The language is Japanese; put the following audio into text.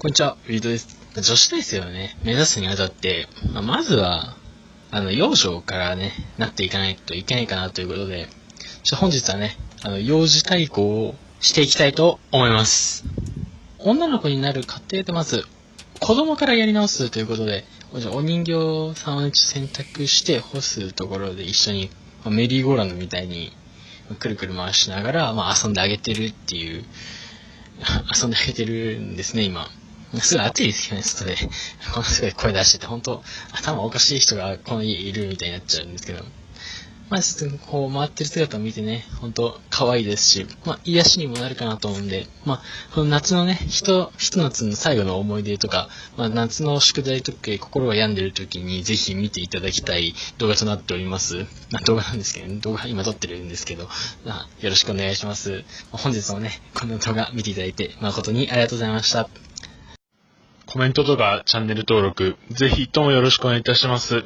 こんにちは、ウィードです。女子大生をね、目指すにあたって、まあ、まずは、あの、幼女からね、なっていかないといけないかなということで、ちょ本日はね、あの、幼児対抗をしていきたいと思います。女の子になる過程でまず、子供からやり直すということで、お人形さんを選択して干すところで一緒に、メリーゴーランドみたいに、くるくる回しながら、まあ、遊んであげてるっていう、遊んであげてるんですね、今。すごい暑いですよね、外で。こ のすごい声出してて、本当頭おかしい人がこの家いるみたいになっちゃうんですけど。まあ、ちょっとこう回ってる姿を見てね、本当可愛いですし、まあ、癒しにもなるかなと思うんで、まあ、この夏のね、ひと、ひと夏の最後の思い出とか、まあ、夏の宿題とか心が病んでる時にぜひ見ていただきたい動画となっております。まあ、動画なんですけど、ね、動画今撮ってるんですけど、まあ、よろしくお願いします。本日もね、この動画見ていただいて誠にありがとうございました。コメントとかチャンネル登録、ぜひともよろしくお願いいたします。